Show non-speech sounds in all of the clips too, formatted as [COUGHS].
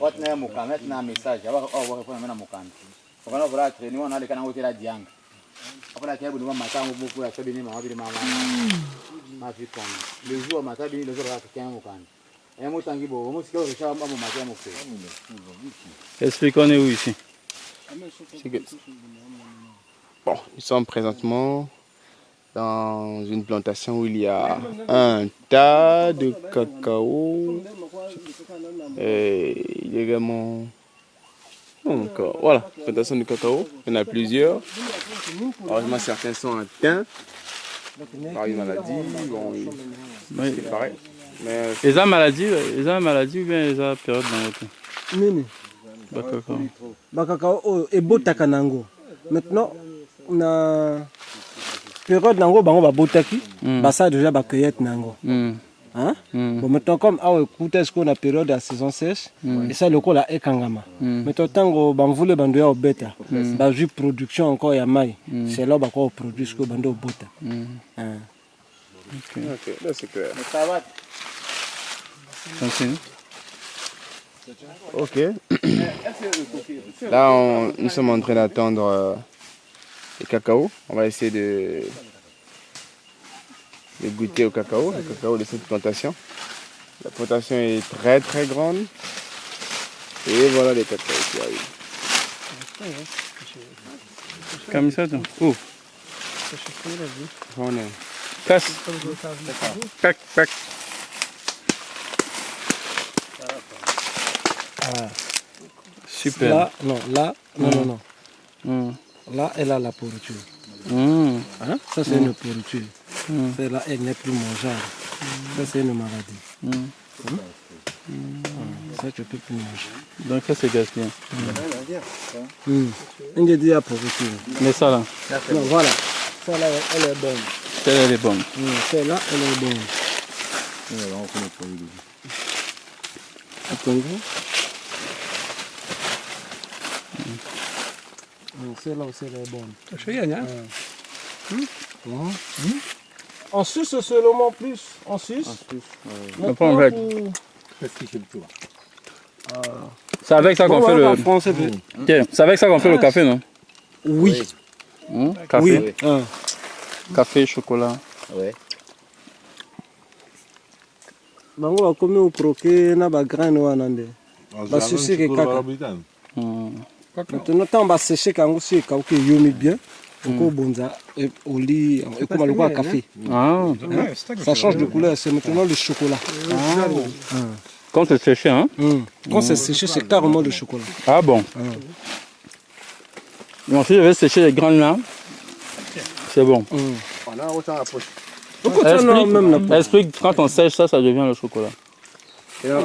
watina ya mukanda tina message mena mukanda okana treni wana dianga. Ya mama. Bili mama le jour mata bo mata ici Bon, nous sommes présentement dans une plantation où il y a un tas de cacao. Et il y a également. Donc, euh, voilà, plantation de cacao. Il y en a plusieurs. Heureusement, certains sont atteints par une maladie. Bon, Oui. c'est pareil. Mais Les gens maladie, les gens maladie ou bien les gens période dans votre nini? Bakaka. bakakao oyo ebotaka nango maintenant na période nango bango babotaki Mm. basala déjà bacueillette nango Hmm. Hein? Hmm. bon maintenant comme awa ekuta sikoyo na période ya saison sèche? Esa lokola ekangama Mm. maintenant ntango bamvula ebando ya obeta bazwi production encore ya mai c'est là bakoka koproduire sikoyo bando obota Hmm. Hein. ok, là c'est clair. Continue. Ok. [COUGHS] Là, on- nous sommes en train d'attendre euh, le cacao. On va essayer de, de goûter au cacao, le cacao de cette plantation. La plantation est très très grande. Et voilà les cacao qui arrivent. Camiseta. Où On est- Casse. Pac, pac. Super. là non là non non non Hmm. Là elle a la pourriture Hmm. Hein? Ça, c'est une pourriture. Mm. Celle-là, elle n'est plus mangeable. Ça, c'est une maladie. Hmm. Ça, tu ne peux plus manger. Donc ça c'est gaspillé. Il dit la pourriture. Mais ça là, Non, voilà. Celle-là, elle est bonne. celle-là elle est bonne. Celle-là, elle est bonne. Mm, Celle-là aussi, elle est bonne. Mm. En Suisse, c'est le mot plus. En Suisse. On prend avec. C'est avec ça qu'on fait en le. français, Ok, C'est avec ça qu'on fait le café, non? Oui. Hmm? Café, Oui. Ah. café, chocolat. ouais bango bakomi okroke na bagraine wana nde basusike kaka Hmm. maintenant ntango basesheke yango si ekauki eyomi bien okobonza e- oli ekoma lokola café. Ah, ça change de couleur c'est maintenant le chocolat. Quand c'est séché, hein. Mm. quand c'est séché c'est carrément le chocolat. Ah bon. Donc si je vais sécher les graines là, c'est bon. Pourquoi tu en as même la Explique, explique, quand on sèche ça, ça devient le chocolat. Yeah,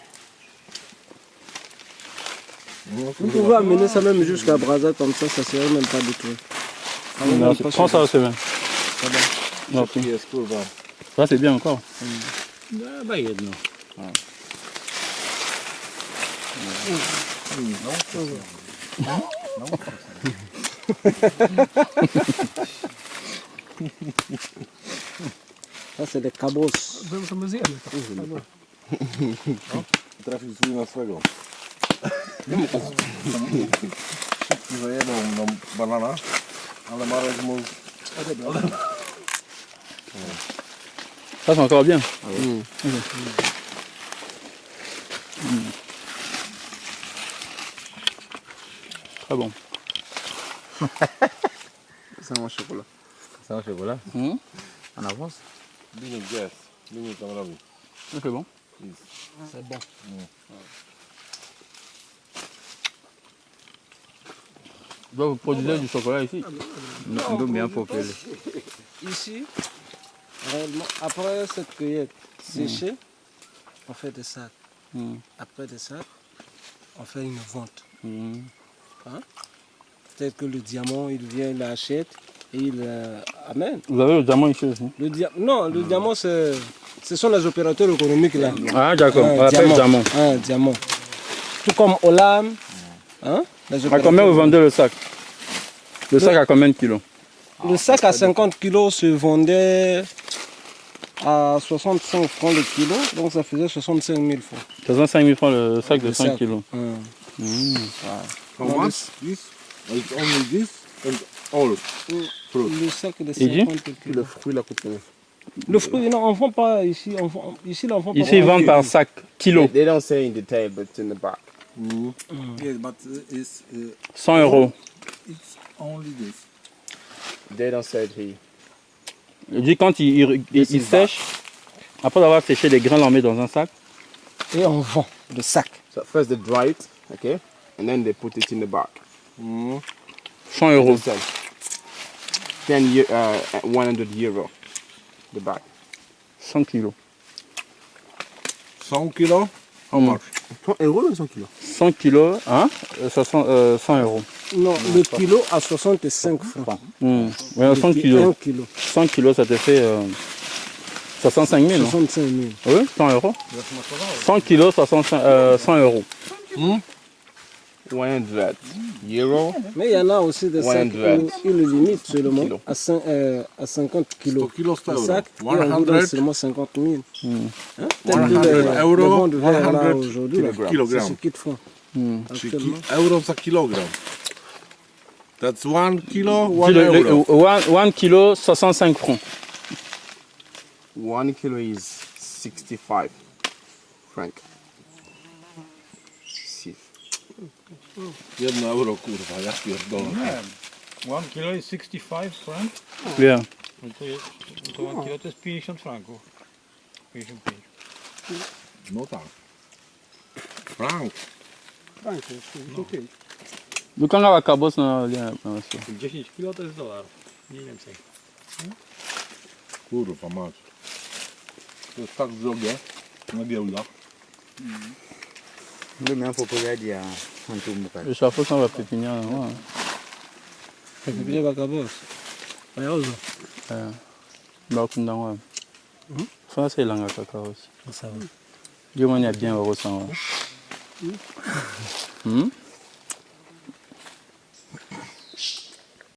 Vous pouvez amener ça même jusqu'à Brazza comme ça, ça serait même pas détruit. Non, c'est- prends ça, c'est bien. Non, ok. Ça, c'est bien encore. Ça c'est des cabos. Trafił swój na swego. Że jedną nam banana, ale Marek mu... Ça, c'est encore bien. Très bon. [LAUGHS] C'est mon chocolat. c'est un chocolat Hmm? en avance. C'est bon. C'est bon. Donc, vous produisez du chocolat ici ndo bien Ici, Réellement, après cette cueillette séchée, on fait des sacs. Hmm. Après des sacs, on fait une vente. Hmm. Peut-être que le diamant, il vient, il l'achète et il euh, amène. Vous avez le diamant ici aussi? Le dia- non, le diamant, c'est, ce sont les opérateurs économiques là. Ah, d'accord. On diamant. Un diamant. Tout comme Olam. Hein, À combien vous vendez le sac Le sac à combien de kilos Le sac à 50 kilos se vendait à 65 francs le kilo, donc ça faisait 65 000 francs. 65 000 francs le sac de Le 5 sac. kilos. Hum. Hmm. How much? This? It's only this and all fruit. Le sac de Et dit 50 kilos. Le fruit, coûte combien Le fruit, non, on ne vend pas ici. On vend, ici, là, on vend pas. Ici, ils vendent par sac, kilo, They don't say in detail, but it's in the back. Yes, but uh, it's, uh, 100 euros. it's only this. They don't say it here. Il dit quand il, il, il- il sèche, après avoir séché les grains, on les met dans un sac. Et on vend le sac. So first they dry it, okay, and then they put it in the bag. 100 euros. Sell. 10 year, uh, 100 euro. The bag. 100 kilos. 100 kilos? How much? 100 euros ou 100 kilos? 100 kilos, hein, euh, 60, euh, 100 euros. Non, le kilo à 65 francs. Hmm. Ouais, 100 Un kilos. kilo. 100 kilos, ça te fait euh, 65 000. non 65 000. Oui, 100 euros. 100 kilos, 65, euh, 100 euros. 100 euro. Mais il y en a aussi des sacs 100. où ils le limitent seulement Kilo. à, euh, à 50 kilos. 100 kilos Le euro. sac, et on vous donne 100 seulement 50 000. Hein? 100 Tel que les, euro, les bons de verre là 100 aujourd'hui, c'est ce qu'ils font. Actuellement. Euro per kilogram. That's one kilo, one le- le- euro. one- one kilo, 65 francs. 1 kilo is 65 franc. Jedno euro, kurwa, ja pierdolę. One kilo is 65 franc, Yeah. no to, jest, to one kilo to jest 50 franków. 55. No tak. Frank. Dukanga wa kabos na lia na wasio. 10 kilo to jest dolar, mniej więcej. Kurwa, mać. To jest tak drogie na giełdach. Ndio mimi hapo kwa hadi ya Antumbuka. Le chapeau ça va pépinière. Ouais. Pepinier Bakabos. Ayauza. Ba kunda wa. Ça c'est langa kaka aussi. Ça va. Dieu m'en a bien heureux sans. Hmm?